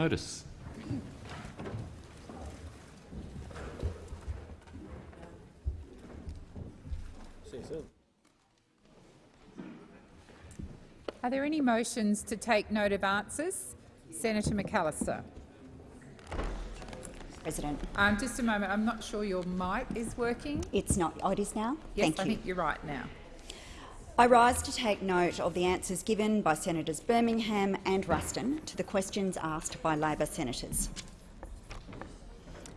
Notice. Are there any motions to take note of answers? Senator McAllister. President. Um, just a moment. I'm not sure your mic is working. It's not. Oh, it is now? Yes, Thank I you. think you're right now. I rise to take note of the answers given by Senators Birmingham and Ruston to the questions asked by Labor senators.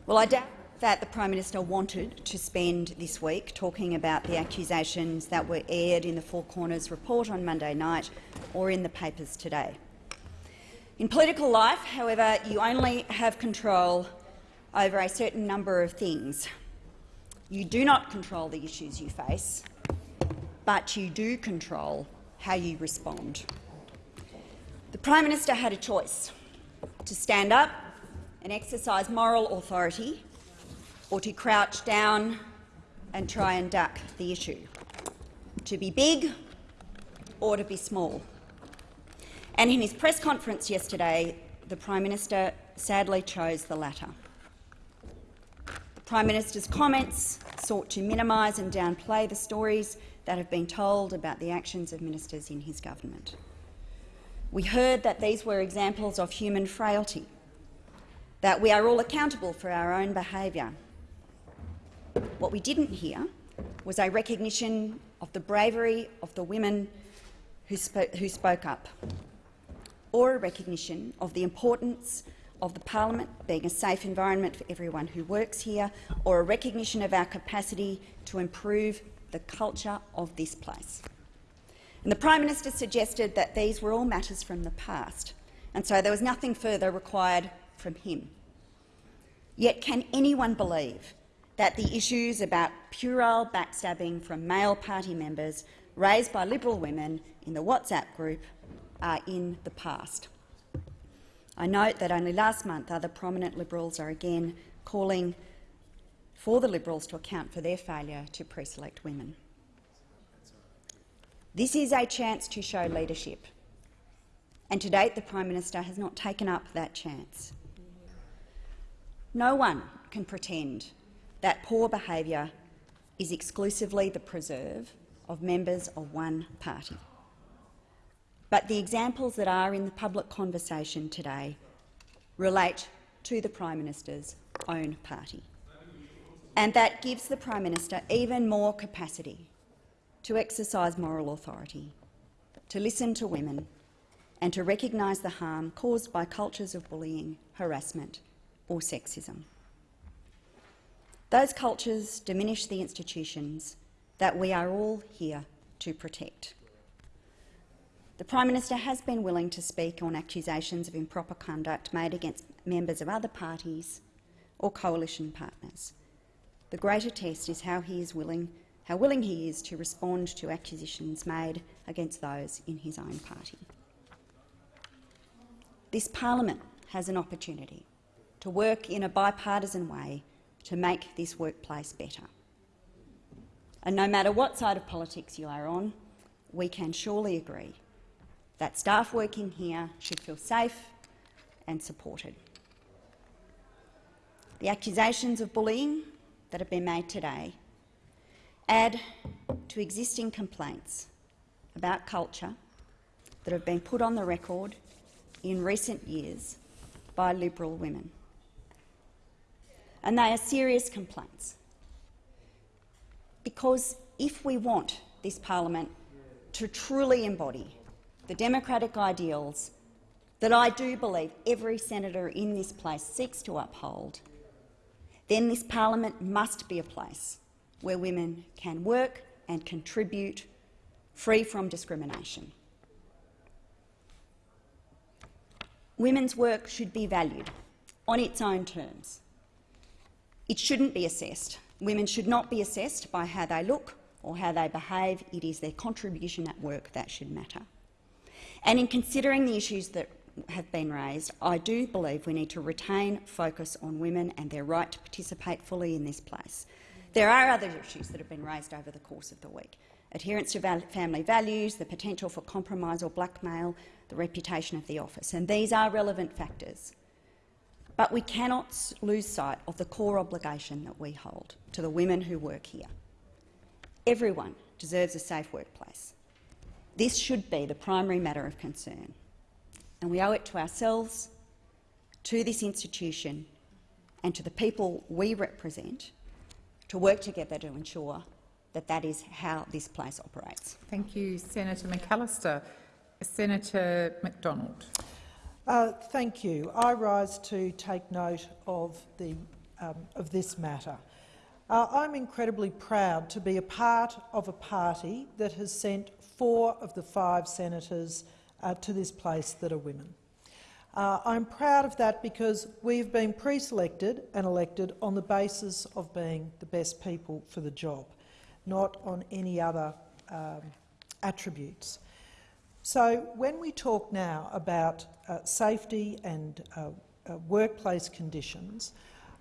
Well, I doubt that the Prime Minister wanted to spend this week talking about the accusations that were aired in the Four Corners report on Monday night or in the papers today. In political life, however, you only have control over a certain number of things. You do not control the issues you face, but you do control how you respond. The Prime Minister had a choice to stand up and exercise moral authority or to crouch down and try and duck the issue, to be big or to be small. And in his press conference yesterday, the Prime Minister sadly chose the latter. The Prime Minister's comments sought to minimise and downplay the stories that have been told about the actions of ministers in his government. We heard that these were examples of human frailty, that we are all accountable for our own behaviour. What we didn't hear was a recognition of the bravery of the women who, spo who spoke up, or a recognition of the importance of the parliament being a safe environment for everyone who works here, or a recognition of our capacity to improve the culture of this place. And the Prime Minister suggested that these were all matters from the past, and so there was nothing further required from him. Yet can anyone believe that the issues about puerile backstabbing from male party members raised by Liberal women in the WhatsApp group are in the past? I note that only last month other prominent Liberals are again calling for the Liberals to account for their failure to pre-select women. This is a chance to show leadership, and to date the Prime Minister has not taken up that chance. No one can pretend that poor behaviour is exclusively the preserve of members of one party. But the examples that are in the public conversation today relate to the Prime Minister's own party. And that gives the Prime Minister even more capacity to exercise moral authority, to listen to women and to recognise the harm caused by cultures of bullying, harassment or sexism. Those cultures diminish the institutions that we are all here to protect. The Prime Minister has been willing to speak on accusations of improper conduct made against members of other parties or coalition partners. The greater test is how he is willing, how willing he is to respond to accusations made against those in his own party. This parliament has an opportunity to work in a bipartisan way to make this workplace better. And no matter what side of politics you are on, we can surely agree that staff working here should feel safe and supported. The accusations of bullying that have been made today add to existing complaints about culture that have been put on the record in recent years by Liberal women. And they are serious complaints. Because if we want this parliament to truly embody the democratic ideals that I do believe every senator in this place seeks to uphold, then this parliament must be a place where women can work and contribute free from discrimination. Women's work should be valued on its own terms. It shouldn't be assessed. Women should not be assessed by how they look or how they behave. It is their contribution at work that should matter. And in considering the issues that have been raised, I do believe we need to retain focus on women and their right to participate fully in this place. There are other issues that have been raised over the course of the week. Adherence to family values, the potential for compromise or blackmail, the reputation of the office. And these are relevant factors. But we cannot lose sight of the core obligation that we hold to the women who work here. Everyone deserves a safe workplace. This should be the primary matter of concern, and we owe it to ourselves, to this institution and to the people we represent to work together to ensure that that is how this place operates. Thank you, Senator McAllister. Senator McDonald. Uh, thank you. I rise to take note of, the, um, of this matter. Uh, I'm incredibly proud to be a part of a party that has sent four of the five senators uh, to this place that are women. Uh, I'm proud of that because we've been pre-selected and elected on the basis of being the best people for the job, not on any other um, attributes. So when we talk now about uh, safety and uh, uh, workplace conditions,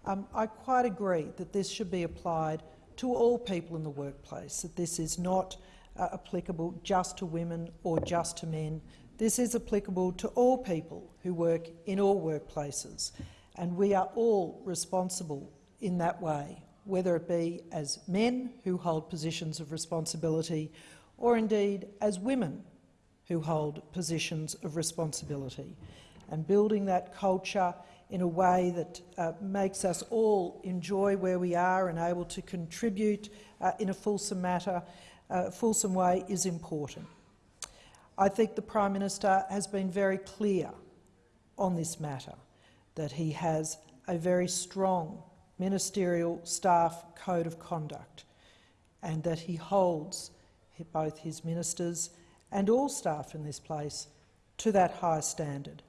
um, I quite agree that this should be applied to all people in the workplace, that this is not uh, applicable just to women or just to men. This is applicable to all people who work in all workplaces, and we are all responsible in that way, whether it be as men who hold positions of responsibility or indeed as women who hold positions of responsibility, and building that culture in a way that uh, makes us all enjoy where we are and able to contribute uh, in a fulsome matter, uh, fulsome way is important. I think the Prime Minister has been very clear on this matter, that he has a very strong ministerial staff code of conduct and that he holds both his ministers and all staff in this place to that high standard.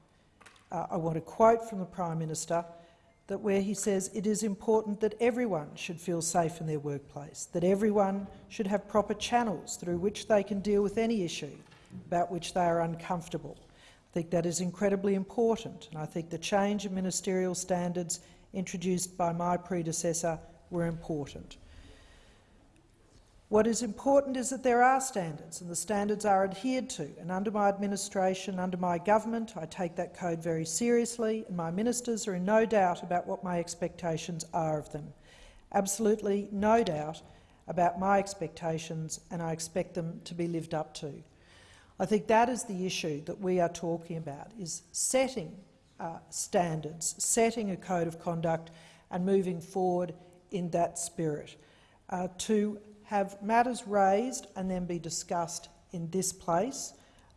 Uh, I want to quote from the Prime Minister that where he says it is important that everyone should feel safe in their workplace, that everyone should have proper channels through which they can deal with any issue about which they are uncomfortable. I think that is incredibly important, and I think the change in ministerial standards introduced by my predecessor were important. What is important is that there are standards, and the standards are adhered to. And under my administration, under my government, I take that code very seriously, and my ministers are in no doubt about what my expectations are of them. Absolutely no doubt about my expectations, and I expect them to be lived up to. I think that is the issue that we are talking about, is setting uh, standards, setting a code of conduct and moving forward in that spirit. Uh, to have matters raised and then be discussed in this place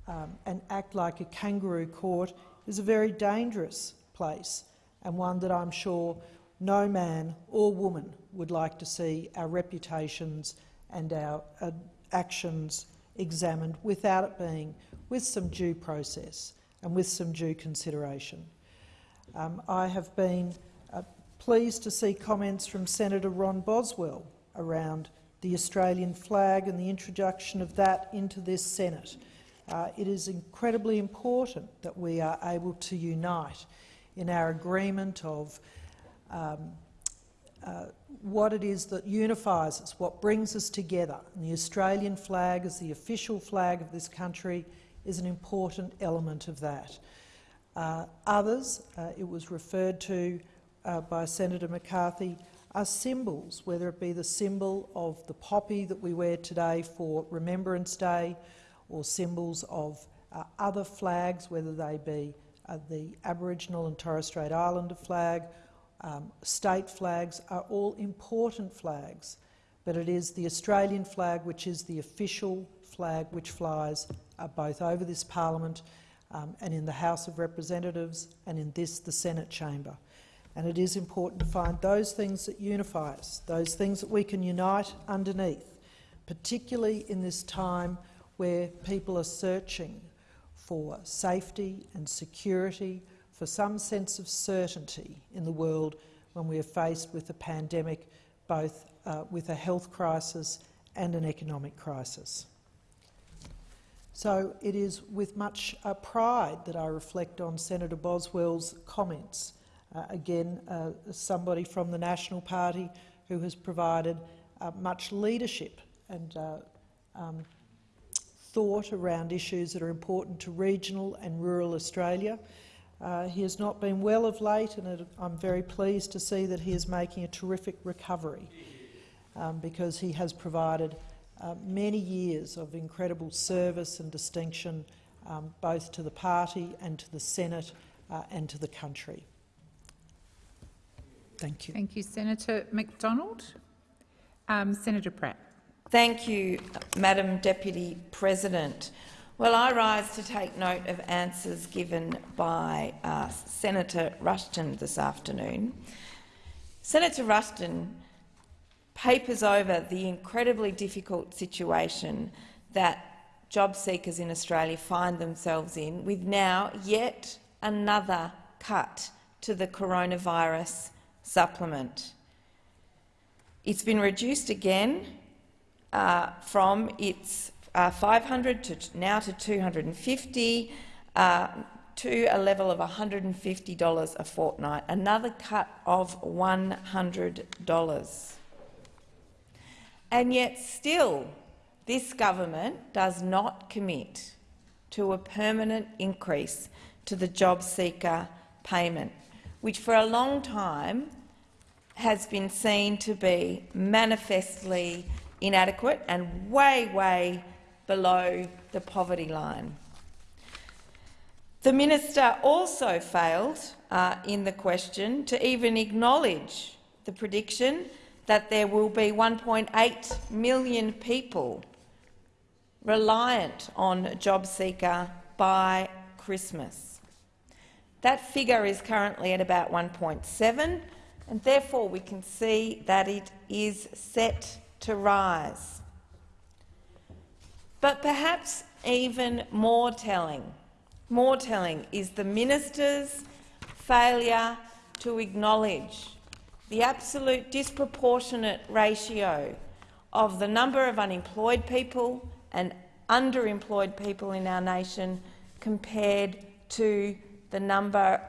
um, and act like a kangaroo court is a very dangerous place and one that I'm sure no man or woman would like to see our reputations and our uh, actions examined without it being with some due process and with some due consideration. Um, I have been uh, pleased to see comments from Senator Ron Boswell around the Australian flag and the introduction of that into this Senate. Uh, it is incredibly important that we are able to unite in our agreement of um, uh, what it is that unifies us, what brings us together. And the Australian flag as the official flag of this country is an important element of that. Uh, others, uh, it was referred to uh, by Senator McCarthy, are symbols, whether it be the symbol of the poppy that we wear today for Remembrance Day or symbols of uh, other flags, whether they be the Aboriginal and Torres Strait Islander flag, um, state flags are all important flags, but it is the Australian flag which is the official flag which flies uh, both over this parliament um, and in the House of Representatives and in this, the Senate chamber. And it is important to find those things that unify us, those things that we can unite underneath, particularly in this time where people are searching for safety and security, for some sense of certainty in the world when we are faced with a pandemic, both uh, with a health crisis and an economic crisis. So it is with much uh, pride that I reflect on Senator Boswell's comments. Uh, again, uh, somebody from the National Party who has provided uh, much leadership and uh, um, thought around issues that are important to regional and rural Australia. Uh, he has not been well of late, and it, I'm very pleased to see that he is making a terrific recovery um, because he has provided uh, many years of incredible service and distinction um, both to the party and to the Senate uh, and to the country. Thank you. Thank you, Senator McDonald. Um, Senator Pratt. Thank you, Madam Deputy President. Well, I rise to take note of answers given by uh, Senator Ruston this afternoon. Senator Ruston papers over the incredibly difficult situation that job seekers in Australia find themselves in, with now yet another cut to the coronavirus supplement. It's been reduced again uh, from its uh, 500 to now to 250 uh, to a level of $150 a fortnight, another cut of $100. And yet still, this government does not commit to a permanent increase to the job seeker payment, which for a long time has been seen to be manifestly inadequate and way, way below the poverty line. The minister also failed uh, in the question to even acknowledge the prediction that there will be 1.8 million people reliant on JobSeeker by Christmas. That figure is currently at about 1.7, and therefore we can see that it is set to rise. But perhaps even more telling, more telling is the minister's failure to acknowledge the absolute disproportionate ratio of the number of unemployed people and underemployed people in our nation compared to the number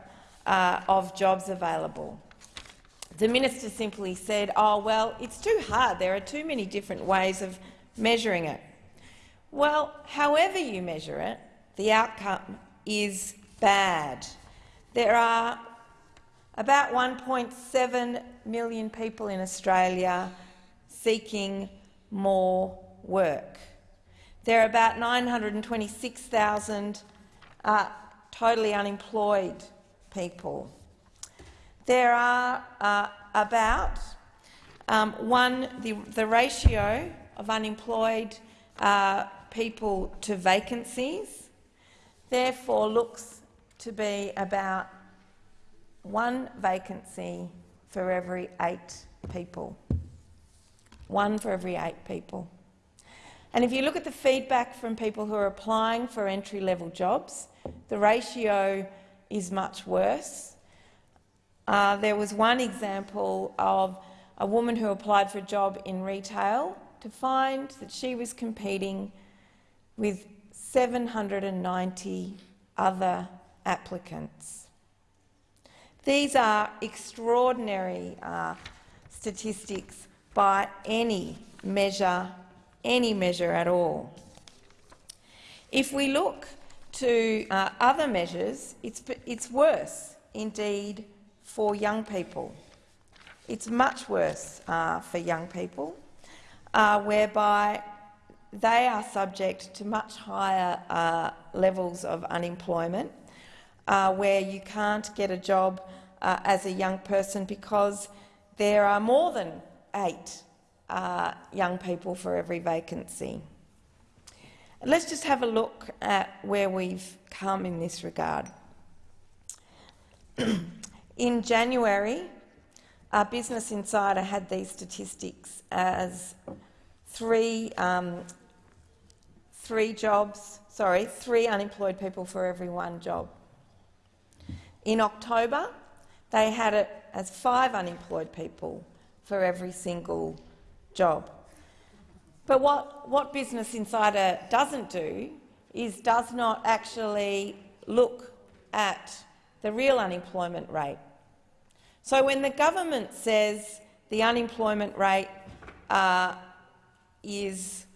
uh, of jobs available. The minister simply said, oh, well, it's too hard. There are too many different ways of measuring it. Well, however you measure it, the outcome is bad. There are about 1.7 million people in Australia seeking more work. There are about 926,000 uh, totally unemployed people. There are uh, about um, one, the, the, ratio of unemployed uh, people to vacancies, therefore looks to be about one vacancy for every eight people. One for every eight people. And if you look at the feedback from people who are applying for entry-level jobs, the ratio is much worse. Uh, there was one example of a woman who applied for a job in retail to find that she was competing with 790 other applicants. These are extraordinary uh, statistics by any measure, any measure at all. If we look to uh, other measures, it's, it's worse indeed for young people. It's much worse uh, for young people, uh, whereby they are subject to much higher uh, levels of unemployment, uh, where you can't get a job uh, as a young person because there are more than eight uh, young people for every vacancy. Let's just have a look at where we've come in this regard. in January, our Business Insider had these statistics as three, um, three jobs, sorry, three unemployed people for every one job. In October, they had it as five unemployed people for every single job. But what, what Business Insider doesn't do is does not actually look at the real unemployment rate. So when the government says the unemployment rate uh, is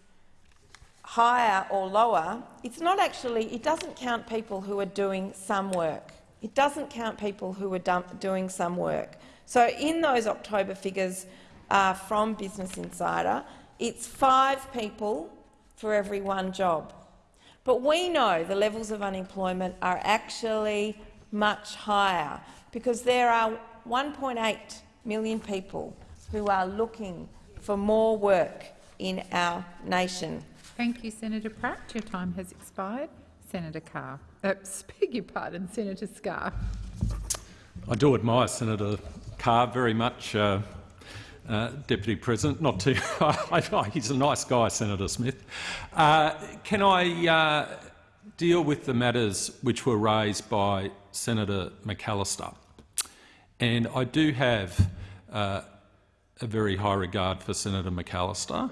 higher or lower, it's not actually, it doesn't count people who are doing some work. It doesn't count people who are doing some work. So in those October figures uh, from Business Insider, it's five people for every one job. But we know the levels of unemployment are actually much higher because there are 1.8 million people who are looking for more work in our nation. Thank you, Senator Pratt. Your time has expired. Senator Carr. Uh, beg your pardon, Senator Scarr. I do admire Senator Carr very much, uh, uh, Deputy President. Not too. he's a nice guy, Senator Smith. Uh, can I uh, deal with the matters which were raised by Senator McAllister? And I do have uh, a very high regard for Senator McAllister,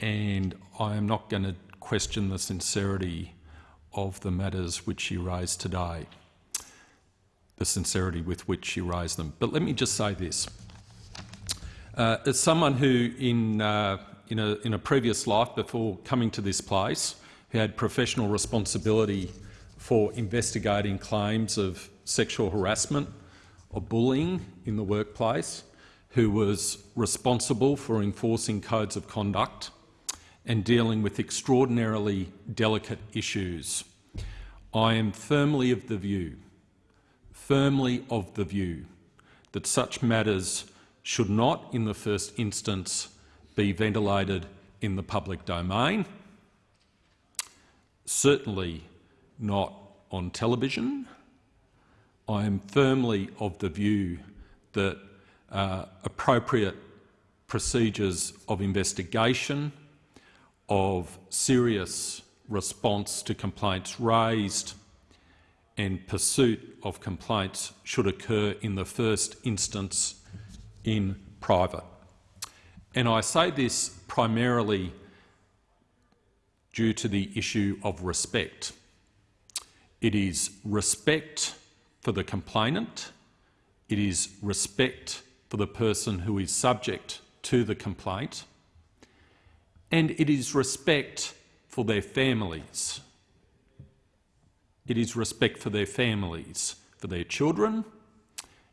and I am not going to question the sincerity of the matters which she raised today, the sincerity with which she raised them. But let me just say this. Uh, as someone who, in, uh, in, a, in a previous life before coming to this place, who had professional responsibility for investigating claims of sexual harassment or bullying in the workplace, who was responsible for enforcing codes of conduct and dealing with extraordinarily delicate issues. I am firmly of the view, firmly of the view, that such matters should not, in the first instance, be ventilated in the public domain, certainly not on television. I am firmly of the view that uh, appropriate procedures of investigation, of serious response to complaints raised and pursuit of complaints should occur in the first instance in private. And I say this primarily due to the issue of respect. It is respect for the complainant, it is respect for the person who is subject to the complaint, and it is respect for their families. It is respect for their families, for their children,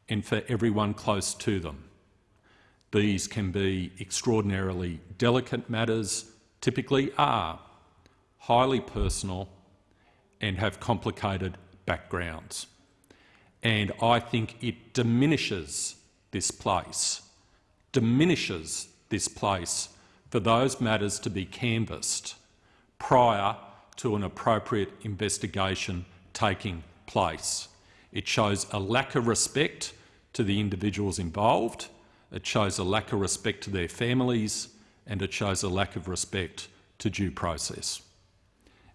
and for everyone close to them. These can be extraordinarily delicate matters, typically are highly personal and have complicated backgrounds. And I think it diminishes this place, diminishes this place for those matters to be canvassed prior to an appropriate investigation taking place. It shows a lack of respect to the individuals involved, it shows a lack of respect to their families, and it shows a lack of respect to due process.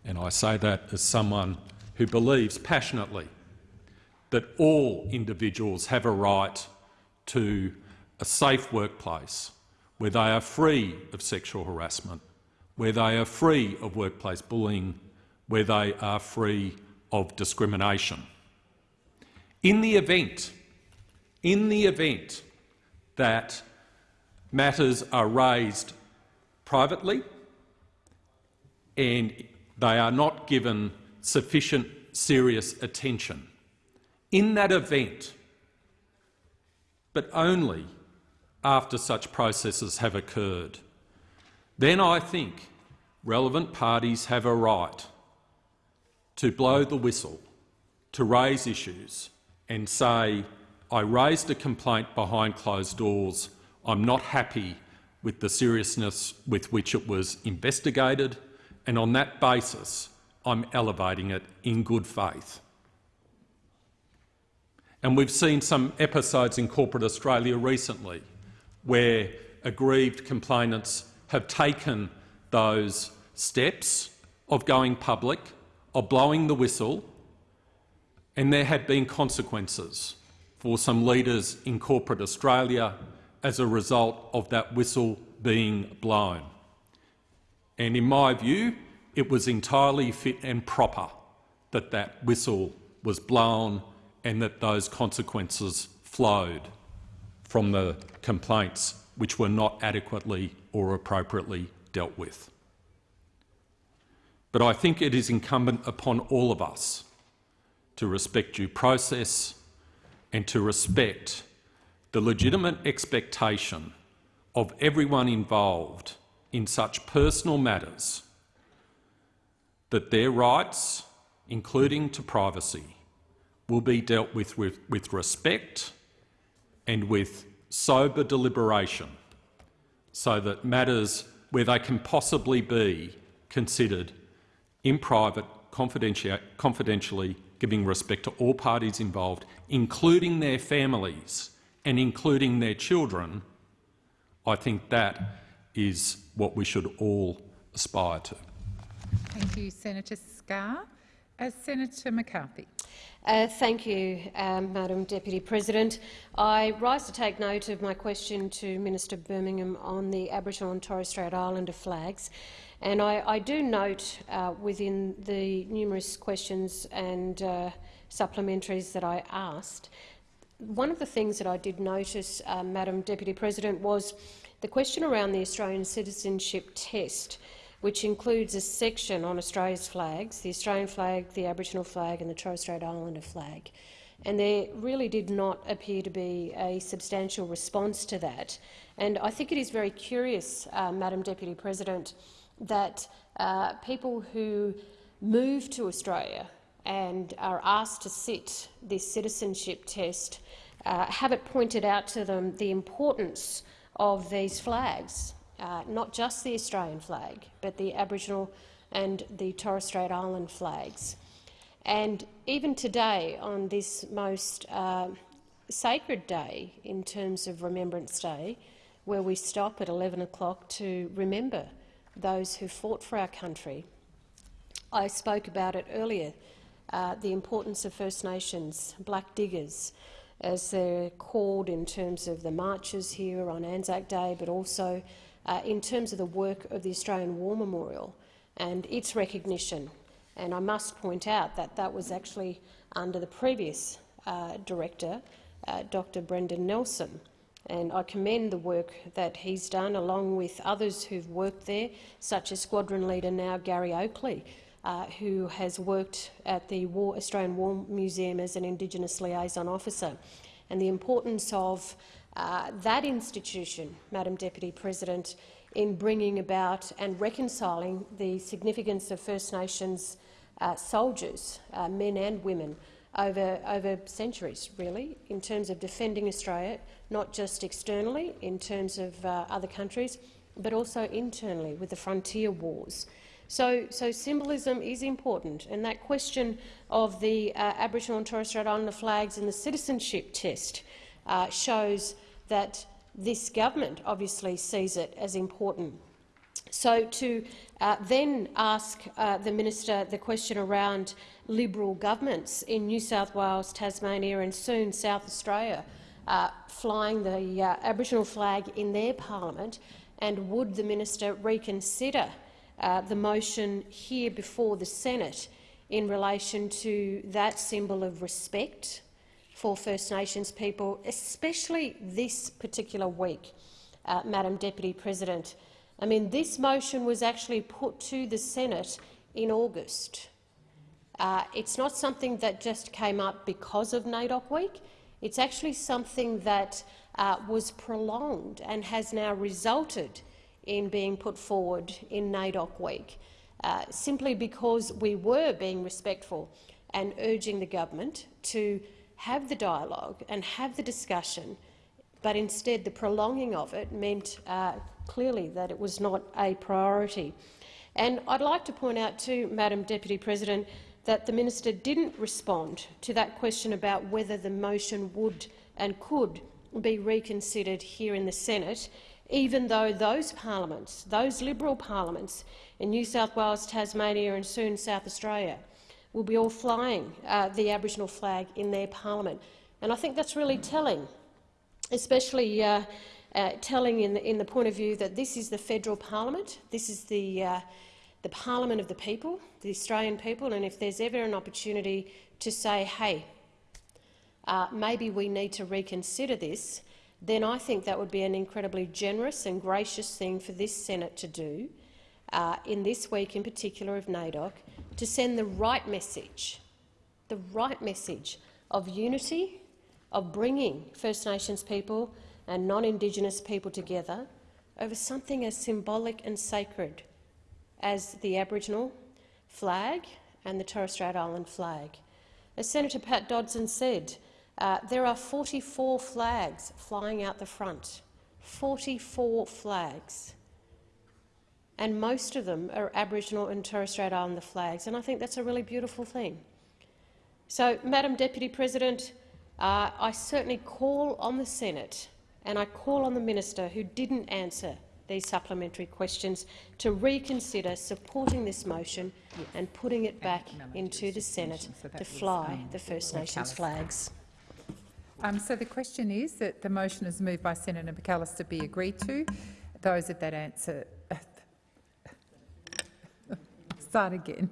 And I say that as someone who believes passionately that all individuals have a right to a safe workplace where they are free of sexual harassment, where they are free of workplace bullying, where they are free of discrimination. In the event, in the event that matters are raised privately and they are not given sufficient serious attention, in that event, but only after such processes have occurred, then I think relevant parties have a right to blow the whistle, to raise issues and say, I raised a complaint behind closed doors, I'm not happy with the seriousness with which it was investigated, and on that basis I'm elevating it in good faith. And we've seen some episodes in corporate Australia recently where aggrieved complainants have taken those steps of going public, of blowing the whistle, and there have been consequences for some leaders in corporate Australia as a result of that whistle being blown. And in my view, it was entirely fit and proper that that whistle was blown and that those consequences flowed from the complaints which were not adequately or appropriately dealt with. But I think it is incumbent upon all of us to respect due process and to respect the legitimate expectation of everyone involved in such personal matters that their rights, including to privacy, will be dealt with with, with respect and with sober deliberation so that matters where they can possibly be considered in private, confidentially giving respect to all parties involved, including their families and including their children, I think that is what we should all aspire to. Thank you, Senator Scarr. As Senator McCarthy. Uh, thank you, um, Madam Deputy President. I rise to take note of my question to Minister Birmingham on the Aboriginal and Torres Strait Islander flags. And I, I do note uh, within the numerous questions and uh, supplementaries that I asked, one of the things that I did notice, uh, Madam Deputy President, was the question around the Australian citizenship test which includes a section on Australia's flags, the Australian flag, the Aboriginal flag and the Torres Strait Islander flag. And there really did not appear to be a substantial response to that. And I think it is very curious, uh, Madam Deputy President, that uh, people who move to Australia and are asked to sit this citizenship test uh, have it pointed out to them the importance of these flags uh, not just the Australian flag, but the Aboriginal and the Torres Strait Island flags. And even today, on this most uh, sacred day in terms of Remembrance Day, where we stop at 11 o'clock to remember those who fought for our country, I spoke about it earlier, uh, the importance of First Nations, Black Diggers, as they're called in terms of the marches here on Anzac Day, but also uh, in terms of the work of the Australian War Memorial and its recognition. And I must point out that that was actually under the previous uh, director, uh, Dr Brendan Nelson. And I commend the work that he's done, along with others who've worked there, such as Squadron Leader now Gary Oakley, uh, who has worked at the War, Australian War Museum as an Indigenous liaison officer. And the importance of uh, that institution, Madam Deputy President, in bringing about and reconciling the significance of First Nations uh, soldiers, uh, men and women, over, over centuries, really, in terms of defending Australia, not just externally in terms of uh, other countries, but also internally with the frontier wars. So, so symbolism is important, and that question of the uh, Aboriginal and Torres Strait Islander flags in the citizenship test uh, shows that this government obviously sees it as important. So to uh, then ask uh, the minister the question around Liberal governments in New South Wales, Tasmania and soon South Australia uh, flying the uh, Aboriginal flag in their parliament, and would the minister reconsider uh, the motion here before the Senate in relation to that symbol of respect for First Nations people, especially this particular week, uh, Madam Deputy President. I mean, this motion was actually put to the Senate in August. Uh, it's not something that just came up because of NAIDOC Week. It's actually something that uh, was prolonged and has now resulted in being put forward in NAIDOC Week, uh, simply because we were being respectful and urging the government to have the dialogue and have the discussion, but instead the prolonging of it meant uh, clearly that it was not a priority. And I'd like to point out too, Madam Deputy President, that the minister didn't respond to that question about whether the motion would and could be reconsidered here in the Senate, even though those parliaments, those Liberal parliaments in New South Wales, Tasmania and soon South Australia, will be all flying uh, the Aboriginal flag in their parliament. And I think that's really telling, especially uh, uh, telling in the, in the, point of view that this is the federal parliament, this is the, uh, the parliament of the people, the Australian people, and if there's ever an opportunity to say, hey, uh, maybe we need to reconsider this, then I think that would be an incredibly generous and gracious thing for this Senate to do, uh, in this week in particular of NAIDOC, to send the right message, the right message of unity, of bringing First Nations people and non-Indigenous people together over something as symbolic and sacred as the Aboriginal flag and the Torres Strait Island flag. As Senator Pat Dodson said, uh, there are 44 flags flying out the front. 44 flags. And most of them are Aboriginal and Torres Strait Islander flags, and I think that's a really beautiful thing. So, Madam Deputy President, uh, I certainly call on the Senate and I call on the minister who didn't answer these supplementary questions to reconsider supporting this motion and putting it back into the Senate to fly the First Nations flags. Um, so the question is that the motion is moved by Senator McAllister be agreed to. Those of that answer... Start again.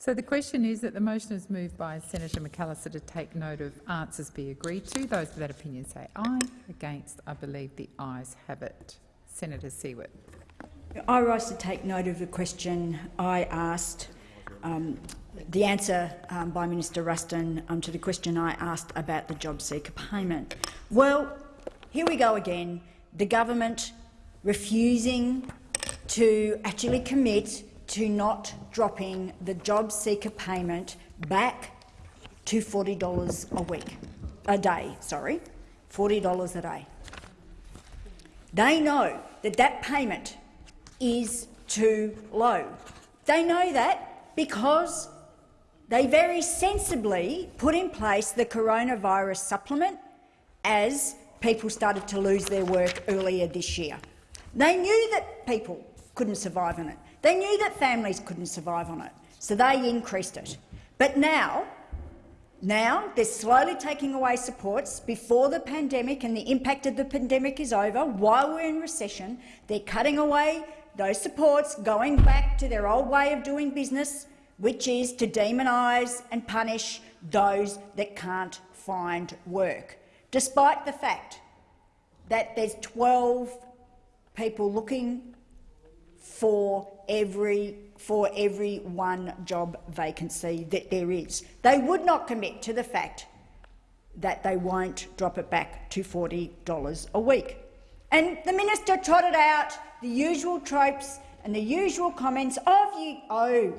So the question is that the motion is moved by Senator McAllister to take note of answers be agreed to. Those of that opinion say aye. Against, I believe the ayes have it. Senator Siewert. I rise to take note of the question I asked, um, the answer um, by Minister Ruston um, to the question I asked about the job seeker payment. Well, here we go again. The government refusing to actually commit to not dropping the job seeker payment back to $40 a week, a day, sorry, $40 a day. They know that that payment is too low. They know that because they very sensibly put in place the coronavirus supplement as people started to lose their work earlier this year. They knew that people couldn't survive on it. They knew that families couldn't survive on it, so they increased it. But now, now they're slowly taking away supports before the pandemic and the impact of the pandemic is over, while we're in recession, they're cutting away those supports, going back to their old way of doing business, which is to demonise and punish those that can't find work, despite the fact that there's 12 people looking for every for every one job vacancy that there is. They would not commit to the fact that they won't drop it back to $40 a week. And the minister trotted out the usual tropes and the usual comments of you, oh,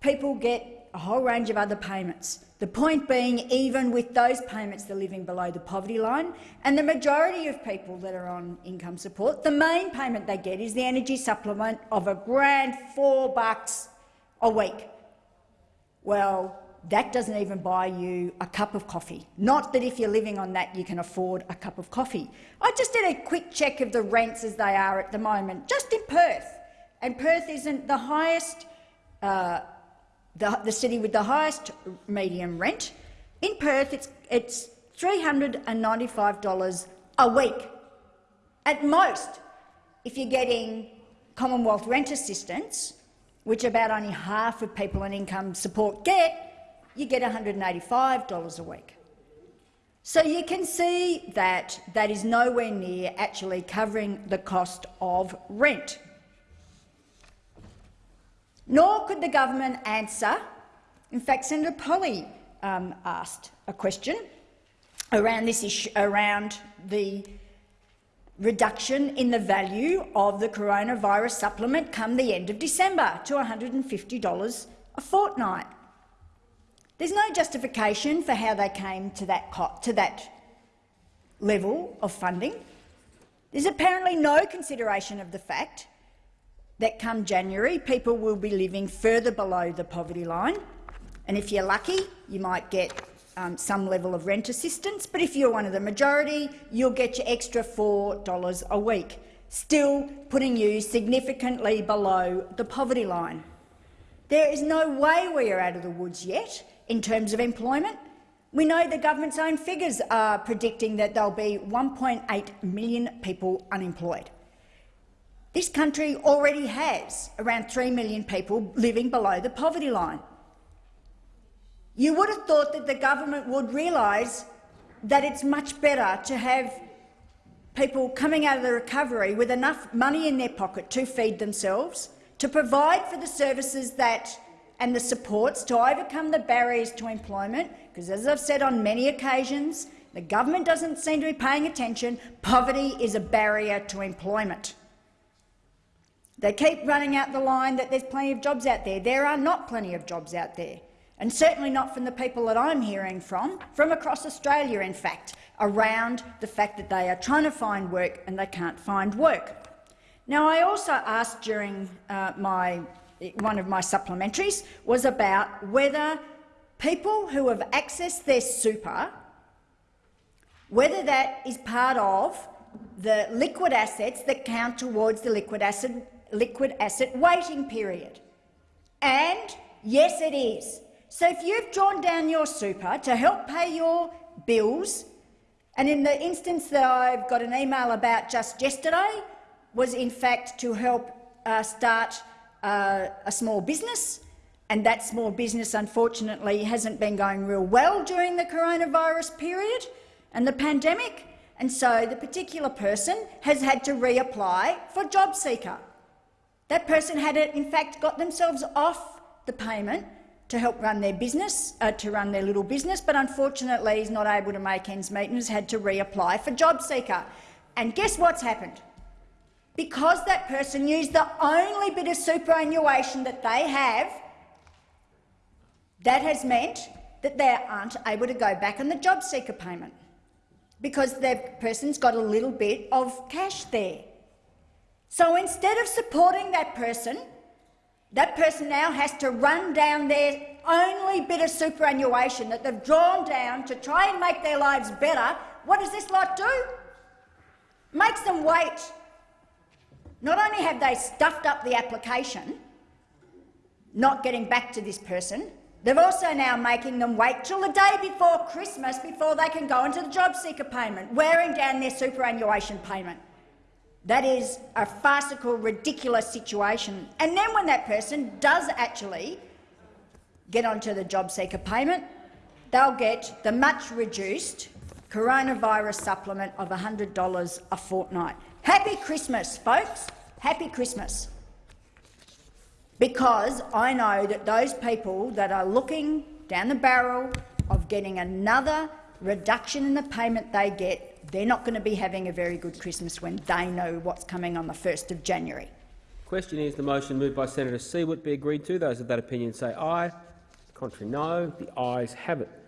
people get a whole range of other payments. The point being, even with those payments, they're living below the poverty line, and the majority of people that are on income support, the main payment they get is the energy supplement of a grand four bucks a week. Well, that doesn't even buy you a cup of coffee. Not that if you're living on that you can afford a cup of coffee. I just did a quick check of the rents as they are at the moment, just in Perth. And Perth isn't the highest uh, the, the city with the highest median rent. In Perth, it's, it's $395 a week. At most, if you're getting Commonwealth rent assistance, which about only half of people on income support get, you get $185 a week. So you can see that that is nowhere near actually covering the cost of rent. Nor could the government answer. In fact, Senator Polly um, asked a question around this issue, around the reduction in the value of the coronavirus supplement come the end of December to $150 a fortnight. There's no justification for how they came to that, to that level of funding. There's apparently no consideration of the fact that come January, people will be living further below the poverty line. And if you're lucky, you might get um, some level of rent assistance, but if you're one of the majority, you'll get your extra $4 a week, still putting you significantly below the poverty line. There is no way we are out of the woods yet in terms of employment. We know the government's own figures are predicting that there'll be 1.8 million people unemployed. This country already has around 3 million people living below the poverty line. You would have thought that the government would realise that it's much better to have people coming out of the recovery with enough money in their pocket to feed themselves, to provide for the services that and the supports to overcome the barriers to employment, because as I've said on many occasions, the government doesn't seem to be paying attention. Poverty is a barrier to employment. They keep running out the line that there's plenty of jobs out there. There are not plenty of jobs out there, and certainly not from the people that I'm hearing from, from across Australia, in fact, around the fact that they are trying to find work and they can't find work. Now, I also asked during uh, my, one of my supplementaries was about whether people who have accessed their super, whether that is part of the liquid assets that count towards the liquid asset, liquid asset waiting period. And yes, it is. So if you've drawn down your super to help pay your bills, and in the instance that I've got an email about just yesterday, was in fact to help uh, start uh, a small business, and that small business unfortunately hasn't been going real well during the coronavirus period and the pandemic, and so the particular person has had to reapply for JobSeeker. That person had, in fact, got themselves off the payment to help run their business, uh, to run their little business, but unfortunately is not able to make ends meet and has had to reapply for JobSeeker. And guess what's happened? Because that person used the only bit of superannuation that they have, that has meant that they aren't able to go back on the JobSeeker payment because that person's got a little bit of cash there. So instead of supporting that person, that person now has to run down their only bit of superannuation that they've drawn down to try and make their lives better. What does this lot do? Makes them wait. Not only have they stuffed up the application, not getting back to this person, they're also now making them wait till the day before Christmas before they can go into the job seeker payment, wearing down their superannuation payment. That is a farcical, ridiculous situation. And then when that person does actually get onto the job seeker payment, they'll get the much reduced coronavirus supplement of $100 a fortnight. Happy Christmas, folks. Happy Christmas. Because I know that those people that are looking down the barrel of getting another reduction in the payment they get they're not going to be having a very good Christmas when they know what's coming on the 1st of January. Question is the motion moved by Senator Siewert be agreed to. Those of that opinion say aye. Contrary no. The ayes have it.